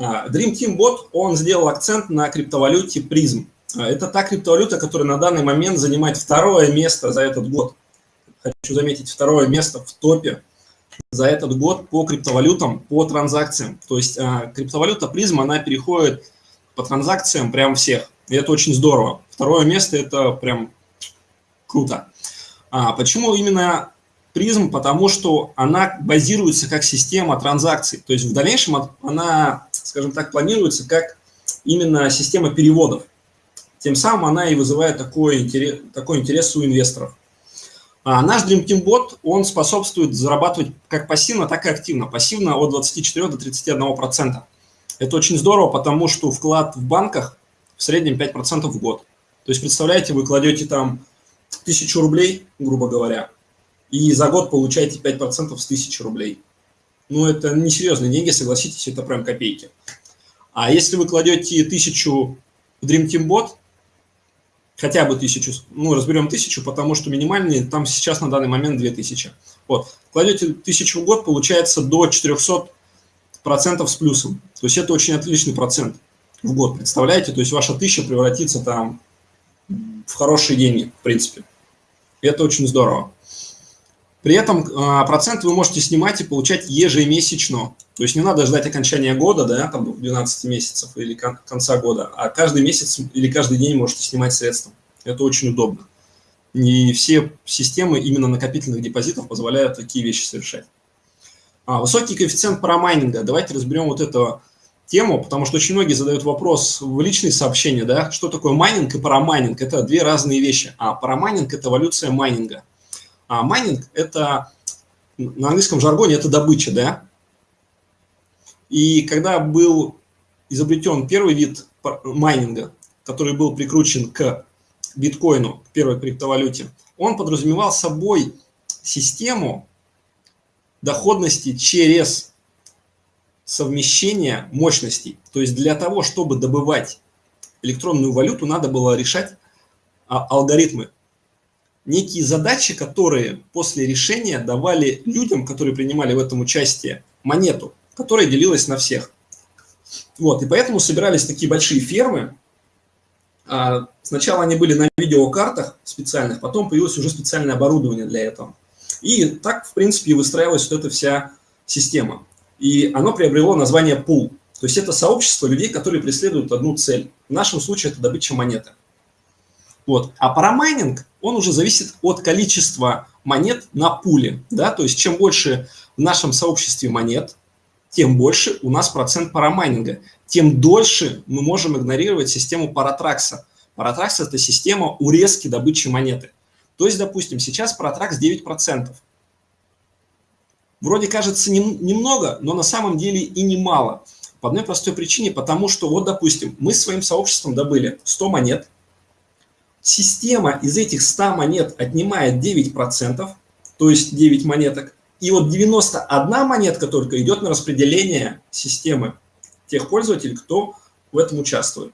А, Dream Team Bot, он сделал акцент на криптовалюте призм. А, это та криптовалюта, которая на данный момент занимает второе место за этот год. Хочу заметить, второе место в топе за этот год по криптовалютам, по транзакциям. То есть а, криптовалюта призм, она переходит по транзакциям прям всех. И это очень здорово. Второе место – это прям круто. А почему именно призм? Потому что она базируется как система транзакций. То есть в дальнейшем она, скажем так, планируется как именно система переводов. Тем самым она и вызывает такой интерес, такой интерес у инвесторов. А наш Dream Team Bot, он способствует зарабатывать как пассивно, так и активно. Пассивно от 24 до 31%. Это очень здорово, потому что вклад в банках в среднем 5% в год. То есть, представляете, вы кладете там 1000 рублей, грубо говоря, и за год получаете 5% с 1000 рублей. Ну, это несерьезные деньги, согласитесь, это прям копейки. А если вы кладете 1000 в Dream Team Bot, хотя бы 1000, ну, разберем 1000, потому что минимальный там сейчас на данный момент 2000. Вот, кладете 1000 в год, получается до 400 процентов с плюсом. То есть это очень отличный процент в год, представляете? То есть ваша тысяча превратится там в хорошие деньги, в принципе. Это очень здорово. При этом а, процент вы можете снимать и получать ежемесячно. То есть не надо ждать окончания года, да, там 12 месяцев или конца года, а каждый месяц или каждый день можете снимать средства. Это очень удобно. Не все системы именно накопительных депозитов позволяют такие вещи совершать. А, высокий коэффициент парамайнинга. Давайте разберем вот эту тему, потому что очень многие задают вопрос в личные сообщения, да, что такое майнинг и парамайнинг. Это две разные вещи. А парамайнинг – это эволюция майнинга. А майнинг – это, на английском жаргоне, это добыча, да. И когда был изобретен первый вид майнинга, который был прикручен к биткоину, к первой криптовалюте, он подразумевал собой систему, доходности через совмещение мощностей. То есть для того, чтобы добывать электронную валюту, надо было решать а, алгоритмы. Некие задачи, которые после решения давали людям, которые принимали в этом участие, монету, которая делилась на всех. Вот, и поэтому собирались такие большие фермы. А, сначала они были на видеокартах специальных, потом появилось уже специальное оборудование для этого. И так, в принципе, выстраивалась вот эта вся система. И оно приобрело название пул. То есть это сообщество людей, которые преследуют одну цель. В нашем случае это добыча монеты. Вот. А парамайнинг, он уже зависит от количества монет на пуле. Да? То есть чем больше в нашем сообществе монет, тем больше у нас процент парамайнинга. Тем дольше мы можем игнорировать систему паратракса. Паратракс – это система урезки добычи монеты. То есть, допустим, сейчас протракс 9%. Вроде кажется немного, но на самом деле и немало. По одной простой причине, потому что, вот, допустим, мы своим сообществом добыли 100 монет, система из этих 100 монет отнимает 9%, то есть 9 монеток, и вот 91 монетка только идет на распределение системы тех пользователей, кто в этом участвует.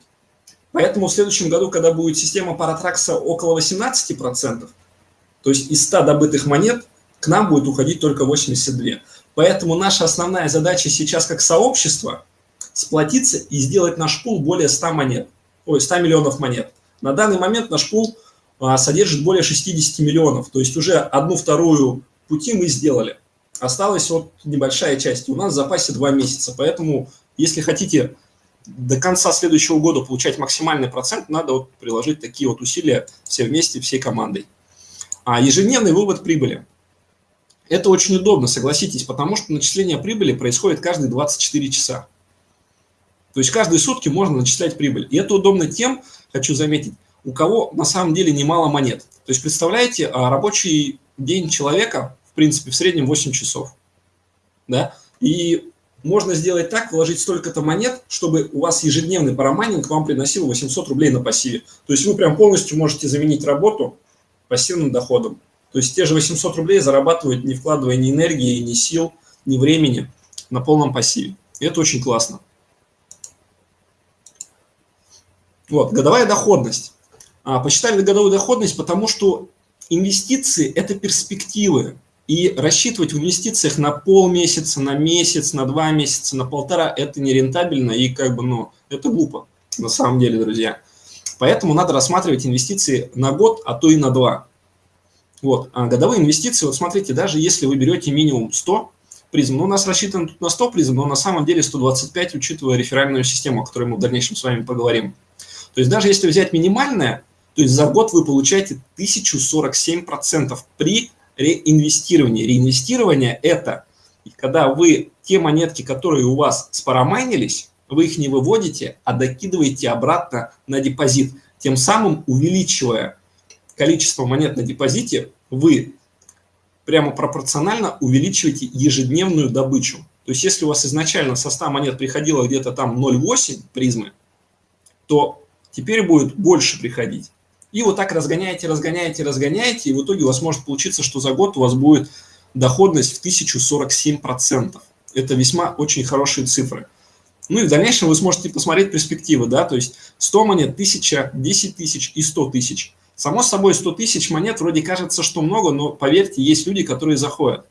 Поэтому в следующем году, когда будет система паратракса около 18%, то есть из 100 добытых монет к нам будет уходить только 82. Поэтому наша основная задача сейчас как сообщество сплотиться и сделать наш пул более 100 монет, ой, 100 миллионов монет. На данный момент наш пул а, содержит более 60 миллионов, то есть уже одну-вторую пути мы сделали. Осталась вот небольшая часть, у нас в запасе 2 месяца, поэтому если хотите до конца следующего года получать максимальный процент, надо вот приложить такие вот усилия все вместе, всей командой. А ежедневный вывод прибыли. Это очень удобно, согласитесь, потому что начисление прибыли происходит каждые 24 часа. То есть каждые сутки можно начислять прибыль. И это удобно тем, хочу заметить, у кого на самом деле немало монет. То есть представляете, а, рабочий день человека, в принципе, в среднем 8 часов. Да? И можно сделать так, вложить столько-то монет, чтобы у вас ежедневный парамайнинг вам приносил 800 рублей на пассиве. То есть вы прям полностью можете заменить работу пассивным доходом. То есть те же 800 рублей зарабатывают, не вкладывая ни энергии, ни сил, ни времени на полном пассиве. И это очень классно. Вот, годовая доходность. А, посчитали годовую доходность, потому что инвестиции – это перспективы. И рассчитывать в инвестициях на полмесяца, на месяц, на два месяца, на полтора – это нерентабельно и как бы, ну, это глупо на самом деле, друзья. Поэтому надо рассматривать инвестиции на год, а то и на два. Вот, а годовые инвестиции, вот смотрите, даже если вы берете минимум 100 призм, ну, у нас рассчитано тут на 100 призм, но на самом деле 125, учитывая реферальную систему, о которой мы в дальнейшем с вами поговорим. То есть даже если взять минимальное, то есть за год вы получаете 1047% при реинвестировании. Реинвестирование – это когда вы те монетки, которые у вас спарамайнились, вы их не выводите, а докидываете обратно на депозит. Тем самым увеличивая количество монет на депозите, вы прямо пропорционально увеличиваете ежедневную добычу. То есть если у вас изначально со 100 монет приходило где-то там 0,8 призмы, то теперь будет больше приходить. И вот так разгоняете, разгоняете, разгоняете, и в итоге у вас может получиться, что за год у вас будет доходность в 1047%. Это весьма очень хорошие цифры. Ну и в дальнейшем вы сможете посмотреть перспективы, да, то есть 100 монет, 1000, 10 тысяч и 100 тысяч. Само собой, 100 тысяч монет вроде кажется, что много, но поверьте, есть люди, которые заходят.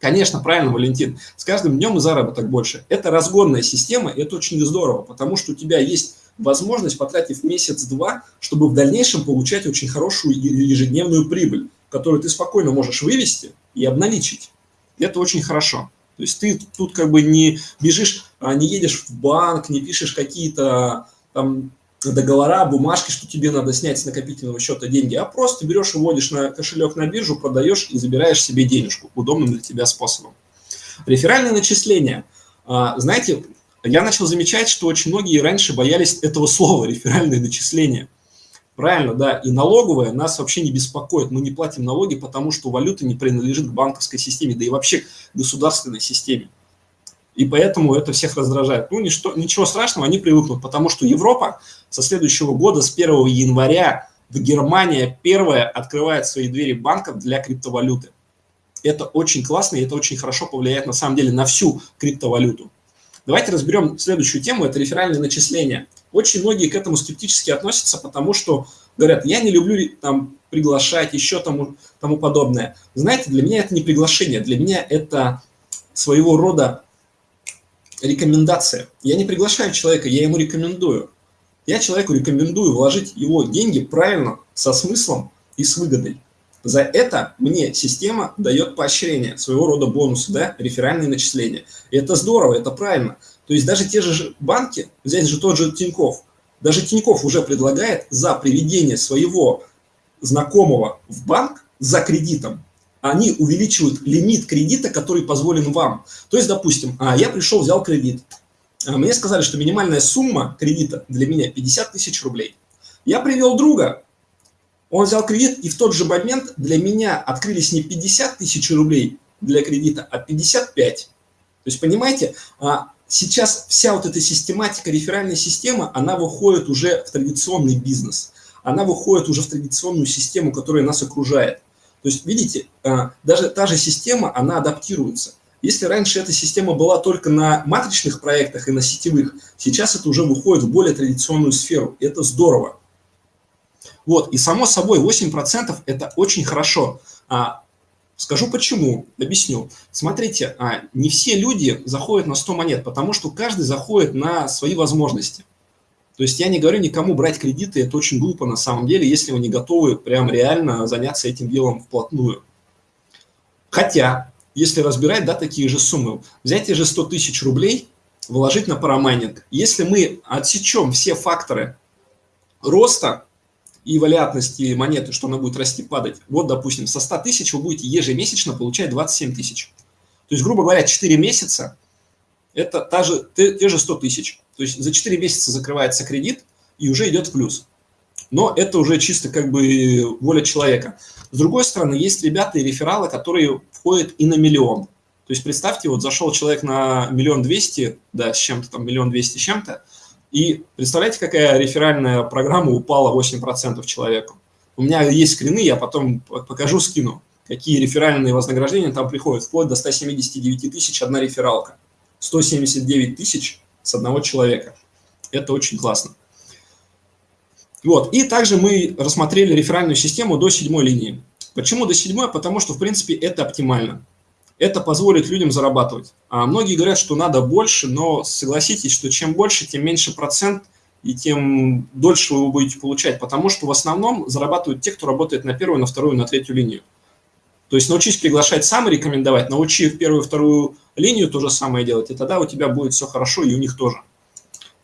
Конечно, правильно, Валентин, с каждым днем и заработок больше. Это разгонная система, и это очень здорово, потому что у тебя есть возможность, потратив месяц-два, чтобы в дальнейшем получать очень хорошую ежедневную прибыль, которую ты спокойно можешь вывести и обналичить. Это очень хорошо. То есть ты тут как бы не бежишь, а не едешь в банк, не пишешь какие-то там договора, бумажки, что тебе надо снять с накопительного счета деньги, а просто берешь вводишь на кошелек на биржу, продаешь и забираешь себе денежку удобным для тебя способом. Реферальные начисления. А, знаете, я начал замечать, что очень многие раньше боялись этого слова, реферальные начисления. Правильно, да, и налоговая нас вообще не беспокоит. Мы не платим налоги, потому что валюта не принадлежит к банковской системе, да и вообще к государственной системе. И поэтому это всех раздражает. Ну, ничто, ничего страшного, они привыкнут, потому что Европа со следующего года, с 1 января, в Германия первая открывает свои двери банков для криптовалюты. Это очень классно, и это очень хорошо повлияет на самом деле на всю криптовалюту. Давайте разберем следующую тему, это реферальные начисления. Очень многие к этому скептически относятся, потому что говорят, я не люблю там приглашать, еще тому, тому подобное. Знаете, для меня это не приглашение, для меня это своего рода рекомендация. Я не приглашаю человека, я ему рекомендую. Я человеку рекомендую вложить его деньги правильно, со смыслом и с выгодой. За это мне система дает поощрение, своего рода бонусы, да, реферальные начисления. И это здорово, это правильно. То есть даже те же банки, взять же тот же Тиньков, даже Тиньков уже предлагает за приведение своего знакомого в банк за кредитом, они увеличивают лимит кредита, который позволен вам. То есть, допустим, а, я пришел, взял кредит. А, мне сказали, что минимальная сумма кредита для меня 50 тысяч рублей. Я привел друга, он взял кредит, и в тот же момент для меня открылись не 50 тысяч рублей для кредита, а 55. То есть, понимаете, а, сейчас вся вот эта систематика, реферальная система, она выходит уже в традиционный бизнес. Она выходит уже в традиционную систему, которая нас окружает. То есть, видите, а, даже та же система, она адаптируется. Если раньше эта система была только на матричных проектах и на сетевых, сейчас это уже выходит в более традиционную сферу. И это здорово. Вот, и само собой 8% это очень хорошо. А, скажу почему, объясню. Смотрите, а, не все люди заходят на 100 монет, потому что каждый заходит на свои возможности. То есть я не говорю никому брать кредиты, это очень глупо на самом деле, если вы не готовы прям реально заняться этим делом вплотную. Хотя, если разбирать, да, такие же суммы, взять те же 100 тысяч рублей, вложить на парамайнинг. Если мы отсечем все факторы роста и валиатности монеты, что она будет расти, падать. Вот, допустим, со 100 тысяч вы будете ежемесячно получать 27 тысяч. То есть, грубо говоря, 4 месяца – это та же, те, те же 100 тысяч. То есть за 4 месяца закрывается кредит и уже идет в плюс. Но это уже чисто как бы воля человека. С другой стороны, есть ребята и рефералы, которые входят и на миллион. То есть представьте, вот зашел человек на миллион двести, да, с чем-то там, миллион двести с чем-то, и представляете, какая реферальная программа упала 8% человеку? У меня есть скрины, я потом покажу, скину, какие реферальные вознаграждения там приходят, вплоть до 179 тысяч одна рефералка. 179 тысяч с одного человека. Это очень классно. Вот. И также мы рассмотрели реферальную систему до седьмой линии. Почему до 7? Потому что, в принципе, это оптимально. Это позволит людям зарабатывать. А многие говорят, что надо больше, но согласитесь, что чем больше, тем меньше процент и тем дольше вы будете получать, потому что в основном зарабатывают те, кто работает на первую, на вторую, на третью линию. То есть научись приглашать сам и рекомендовать, научи в первую, вторую линию то же самое делать, и тогда у тебя будет все хорошо, и у них тоже.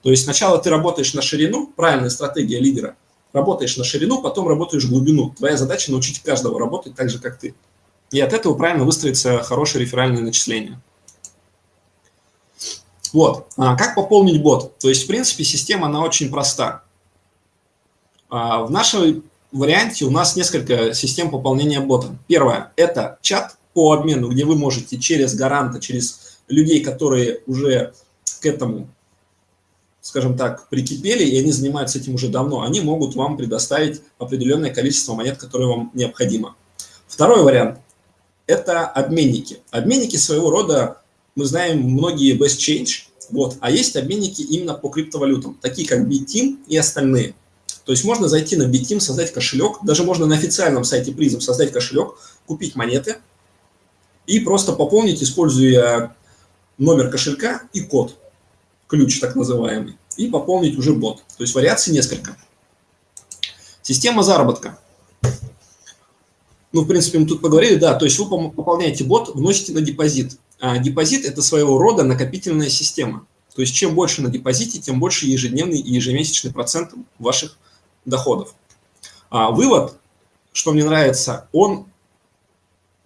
То есть сначала ты работаешь на ширину, правильная стратегия лидера, работаешь на ширину, потом работаешь в глубину. Твоя задача научить каждого работать так же, как ты. И от этого правильно выстроится хорошее реферальное начисление. Вот. А как пополнить бот? То есть, в принципе, система, она очень проста. А в нашей варианте у нас несколько систем пополнения бота. Первое – это чат по обмену, где вы можете через гаранта, через людей, которые уже к этому, скажем так, прикипели, и они занимаются этим уже давно, они могут вам предоставить определенное количество монет, которое вам необходимо. Второй вариант – это обменники. Обменники своего рода, мы знаем, многие Best Change, вот, а есть обменники именно по криптовалютам, такие как BitTeam и остальные – то есть можно зайти на Bitteam, создать кошелек, даже можно на официальном сайте призм создать кошелек, купить монеты и просто пополнить, используя номер кошелька и код, ключ так называемый, и пополнить уже бот. То есть вариаций несколько. Система заработка. Ну, в принципе, мы тут поговорили, да, то есть вы пополняете бот, вносите на депозит. А депозит – это своего рода накопительная система. То есть чем больше на депозите, тем больше ежедневный и ежемесячный процент ваших доходов. А вывод, что мне нравится, он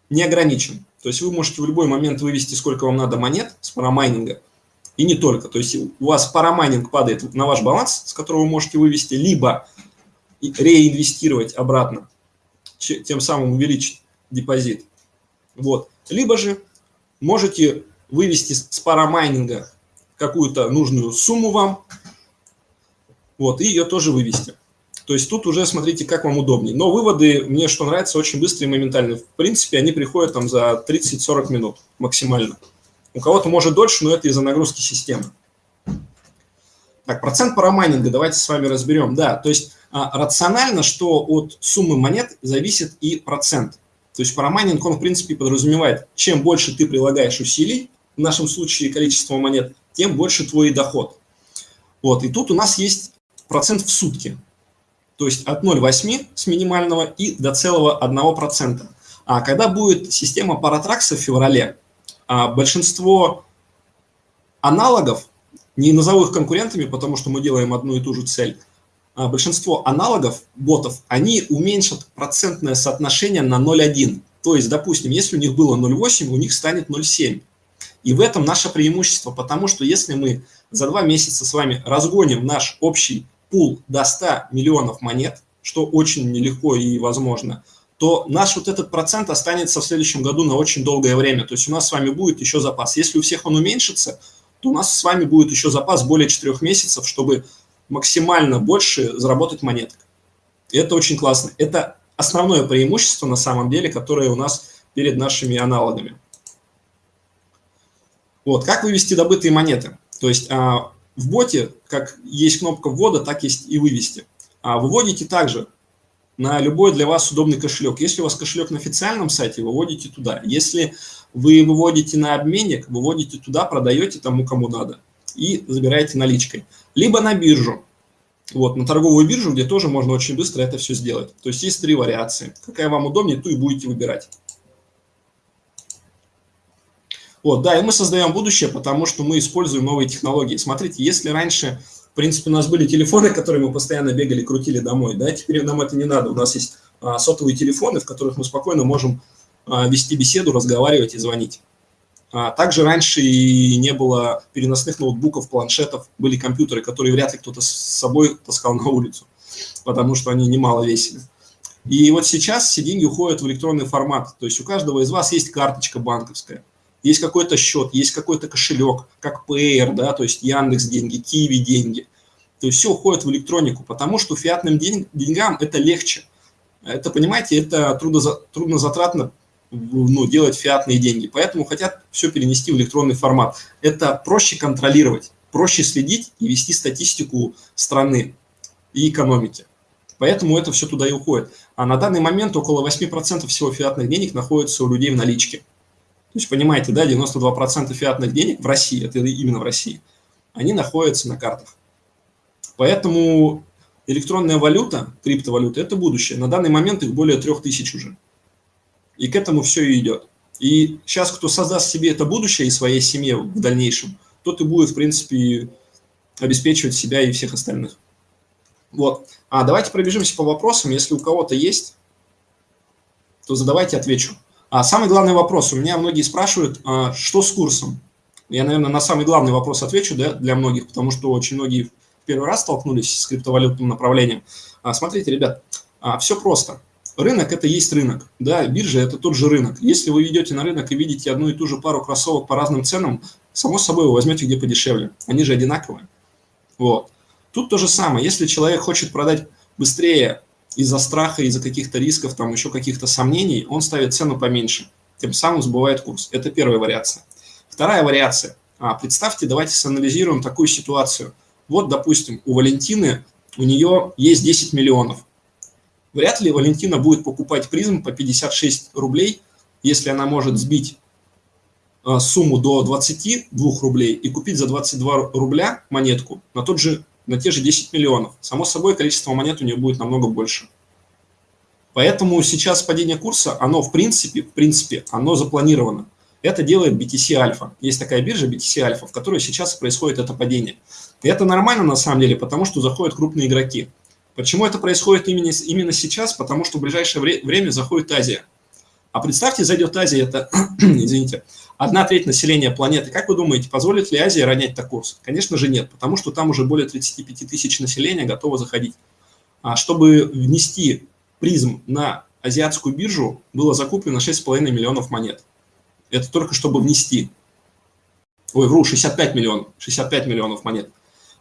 не ограничен. То есть вы можете в любой момент вывести, сколько вам надо монет с парамайнинга, и не только. То есть у вас парамайнинг падает на ваш баланс, с которого вы можете вывести, либо реинвестировать обратно, тем самым увеличить депозит. Вот. Либо же можете вывести с парамайнинга какую-то нужную сумму вам, вот, и ее тоже вывести. То есть тут уже смотрите, как вам удобнее. Но выводы, мне что нравится, очень быстрые и моментальные. В принципе, они приходят там за 30-40 минут максимально. У кого-то может дольше, но это из-за нагрузки системы. Так, процент парамайнинга давайте с вами разберем. Да, то есть рационально, что от суммы монет зависит и процент. То есть парамайнинг, он в принципе подразумевает, чем больше ты прилагаешь усилий, в нашем случае количество монет, тем больше твой доход. Вот, и тут у нас есть процент в сутки то есть от 0,8 с минимального и до целого 1%. А когда будет система паратракса в феврале, а большинство аналогов, не назову их конкурентами, потому что мы делаем одну и ту же цель, а большинство аналогов, ботов, они уменьшат процентное соотношение на 0,1. То есть, допустим, если у них было 0,8, у них станет 0,7. И в этом наше преимущество, потому что если мы за два месяца с вами разгоним наш общий пул до 100 миллионов монет, что очень нелегко и возможно, то наш вот этот процент останется в следующем году на очень долгое время. То есть у нас с вами будет еще запас. Если у всех он уменьшится, то у нас с вами будет еще запас более 4 месяцев, чтобы максимально больше заработать монеток. И это очень классно. Это основное преимущество на самом деле, которое у нас перед нашими аналогами. Вот, как вывести добытые монеты? То есть а, в боте, как есть кнопка ввода, так есть и вывести. А выводите также на любой для вас удобный кошелек. Если у вас кошелек на официальном сайте, выводите туда. Если вы выводите на обменник, выводите туда, продаете тому, кому надо. И забираете наличкой. Либо на биржу. Вот, на торговую биржу, где тоже можно очень быстро это все сделать. То есть есть три вариации. Какая вам удобнее, ту и будете выбирать. Вот, да, и мы создаем будущее, потому что мы используем новые технологии. Смотрите, если раньше, в принципе, у нас были телефоны, которые мы постоянно бегали, крутили домой, да, теперь нам это не надо. У нас есть а, сотовые телефоны, в которых мы спокойно можем а, вести беседу, разговаривать и звонить. А, также раньше и не было переносных ноутбуков, планшетов, были компьютеры, которые вряд ли кто-то с собой таскал на улицу, потому что они немало весили. И вот сейчас все деньги уходят в электронный формат, то есть у каждого из вас есть карточка банковская есть какой-то счет, есть какой-то кошелек, как Payer, да, то есть Яндекс деньги, Киви деньги. То есть все уходит в электронику, потому что фиатным деньгам это легче. Это, понимаете, это трудоза, труднозатратно ну, делать фиатные деньги. Поэтому хотят все перенести в электронный формат. Это проще контролировать, проще следить и вести статистику страны и экономики. Поэтому это все туда и уходит. А на данный момент около 8% всего фиатных денег находится у людей в наличке. То есть, понимаете, да, 92% фиатных денег в России, это именно в России, они находятся на картах. Поэтому электронная валюта, криптовалюта – это будущее. На данный момент их более 3000 уже. И к этому все и идет. И сейчас, кто создаст себе это будущее и своей семье в дальнейшем, тот и будет, в принципе, обеспечивать себя и всех остальных. Вот. А давайте пробежимся по вопросам. Если у кого-то есть, то задавайте, отвечу. А самый главный вопрос. У меня многие спрашивают, а, что с курсом? Я, наверное, на самый главный вопрос отвечу да, для многих, потому что очень многие в первый раз столкнулись с криптовалютным направлением. А, смотрите, ребят, а, все просто. Рынок – это есть рынок. Да, биржа – это тот же рынок. Если вы ведете на рынок и видите одну и ту же пару кроссовок по разным ценам, само собой вы возьмете где подешевле. Они же одинаковые. Вот. Тут то же самое. Если человек хочет продать быстрее из-за страха, из-за каких-то рисков, там еще каких-то сомнений, он ставит цену поменьше. Тем самым сбывает курс. Это первая вариация. Вторая вариация. А, представьте, давайте санализируем такую ситуацию. Вот, допустим, у Валентины, у нее есть 10 миллионов. Вряд ли Валентина будет покупать призм по 56 рублей, если она может сбить а, сумму до 22 рублей и купить за 22 рубля монетку на тот же на те же 10 миллионов. Само собой, количество монет у нее будет намного больше. Поэтому сейчас падение курса, оно в принципе, в принципе, оно запланировано. Это делает BTC Alpha. Есть такая биржа BTC Alpha, в которой сейчас происходит это падение. И это нормально на самом деле, потому что заходят крупные игроки. Почему это происходит именно, именно сейчас? Потому что в ближайшее время заходит Азия. А представьте, зайдет Азия, это, извините, одна треть населения планеты. Как вы думаете, позволит ли Азия ронять так курс? Конечно же нет, потому что там уже более 35 тысяч населения готово заходить. А чтобы внести призм на азиатскую биржу, было закуплено 6,5 миллионов монет. Это только чтобы внести. Ой, вру, 65 миллионов. 65 миллионов монет.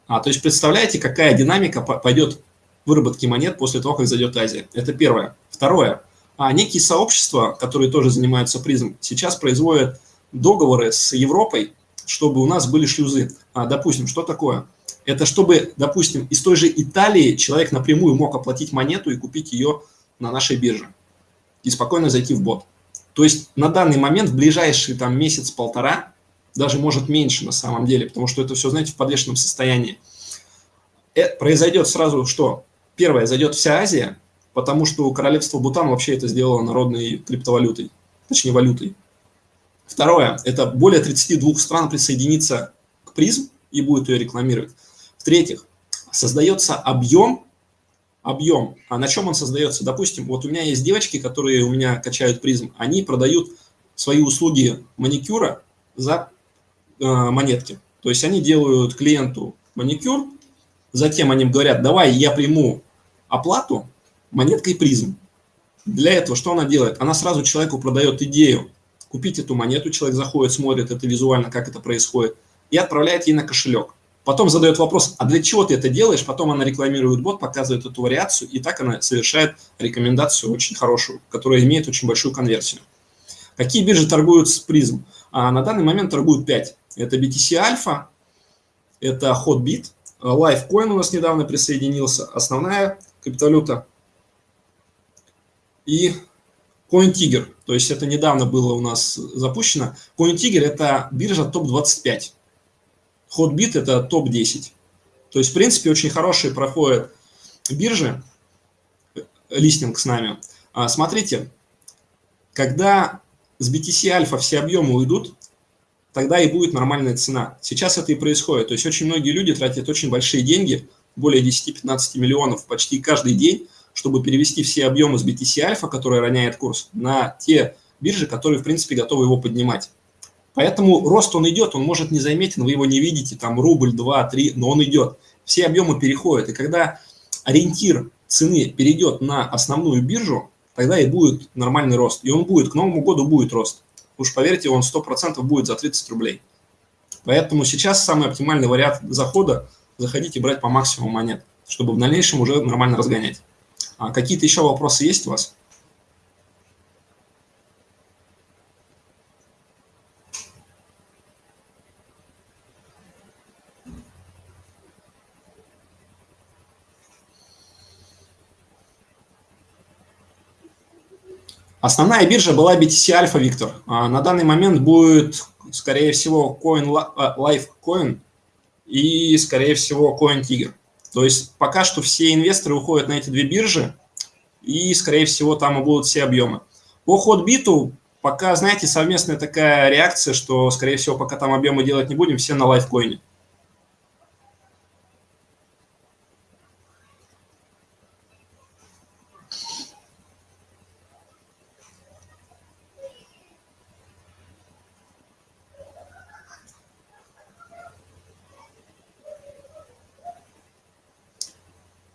А, то есть представляете, какая динамика пойдет выработки монет после того, как зайдет Азия. Это первое. Второе. А некие сообщества, которые тоже занимаются призм, сейчас производят договоры с Европой, чтобы у нас были шлюзы. А, допустим, что такое? Это чтобы, допустим, из той же Италии человек напрямую мог оплатить монету и купить ее на нашей бирже и спокойно зайти в бот. То есть на данный момент, в ближайший там месяц-полтора, даже может меньше на самом деле, потому что это все, знаете, в подвешенном состоянии. Это произойдет сразу что? Первое, зайдет вся Азия, потому что королевство Бутан вообще это сделало народной криптовалютой, точнее валютой. Второе, это более 32 стран присоединится к призм и будет ее рекламировать. В-третьих, создается объем, объем, а на чем он создается? Допустим, вот у меня есть девочки, которые у меня качают призм, они продают свои услуги маникюра за э, монетки. То есть они делают клиенту маникюр, затем они говорят, давай я приму оплату монеткой призм. Для этого что она делает? Она сразу человеку продает идею купить эту монету, человек заходит, смотрит это визуально, как это происходит, и отправляет ей на кошелек. Потом задает вопрос, а для чего ты это делаешь? Потом она рекламирует бот, показывает эту вариацию, и так она совершает рекомендацию очень хорошую, которая имеет очень большую конверсию. Какие биржи торгуют с призм? А на данный момент торгуют 5. Это BTC Alpha, это Hotbit, Lifecoin у нас недавно присоединился, основная криптовалюта. И CoinTiger, то есть это недавно было у нас запущено. CoinTiger – это биржа топ-25. Hotbit – это топ-10. То есть, в принципе, очень хорошие проходят биржи, листинг с нами. А, смотрите, когда с BTC Альфа все объемы уйдут, тогда и будет нормальная цена. Сейчас это и происходит. То есть очень многие люди тратят очень большие деньги, более 10-15 миллионов почти каждый день, чтобы перевести все объемы с BTC Альфа, который роняет курс, на те биржи, которые, в принципе, готовы его поднимать. Поэтому рост он идет, он может не заметен, вы его не видите, там рубль, два, три, но он идет. Все объемы переходят. И когда ориентир цены перейдет на основную биржу, тогда и будет нормальный рост. И он будет, к Новому году будет рост. Уж поверьте, он 100% будет за 30 рублей. Поэтому сейчас самый оптимальный вариант захода – заходить и брать по максимуму монет, чтобы в дальнейшем уже нормально разгонять. А Какие-то еще вопросы есть у вас? Основная биржа была BTC Alpha Victor. А на данный момент будет, скорее всего, Coin э, Life Coin и, скорее всего, Coin Tiger. То есть пока что все инвесторы уходят на эти две биржи, и, скорее всего, там и будут все объемы. По Hotbit пока, знаете, совместная такая реакция, что, скорее всего, пока там объемы делать не будем, все на лайфкоине.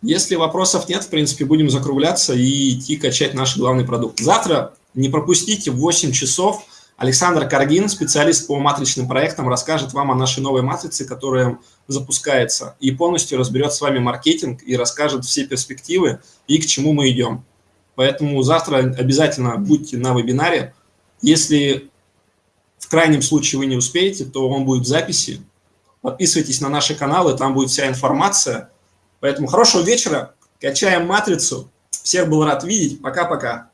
Если вопросов нет, в принципе, будем закругляться и идти качать наш главный продукт. Завтра не пропустите в 8 часов Александр Каргин, специалист по матричным проектам, расскажет вам о нашей новой матрице, которая запускается, и полностью разберет с вами маркетинг и расскажет все перспективы и к чему мы идем. Поэтому завтра обязательно будьте на вебинаре. Если в крайнем случае вы не успеете, то он будет в записи. Подписывайтесь на наши каналы, там будет вся информация – Поэтому хорошего вечера, качаем матрицу. Всех был рад видеть. Пока-пока.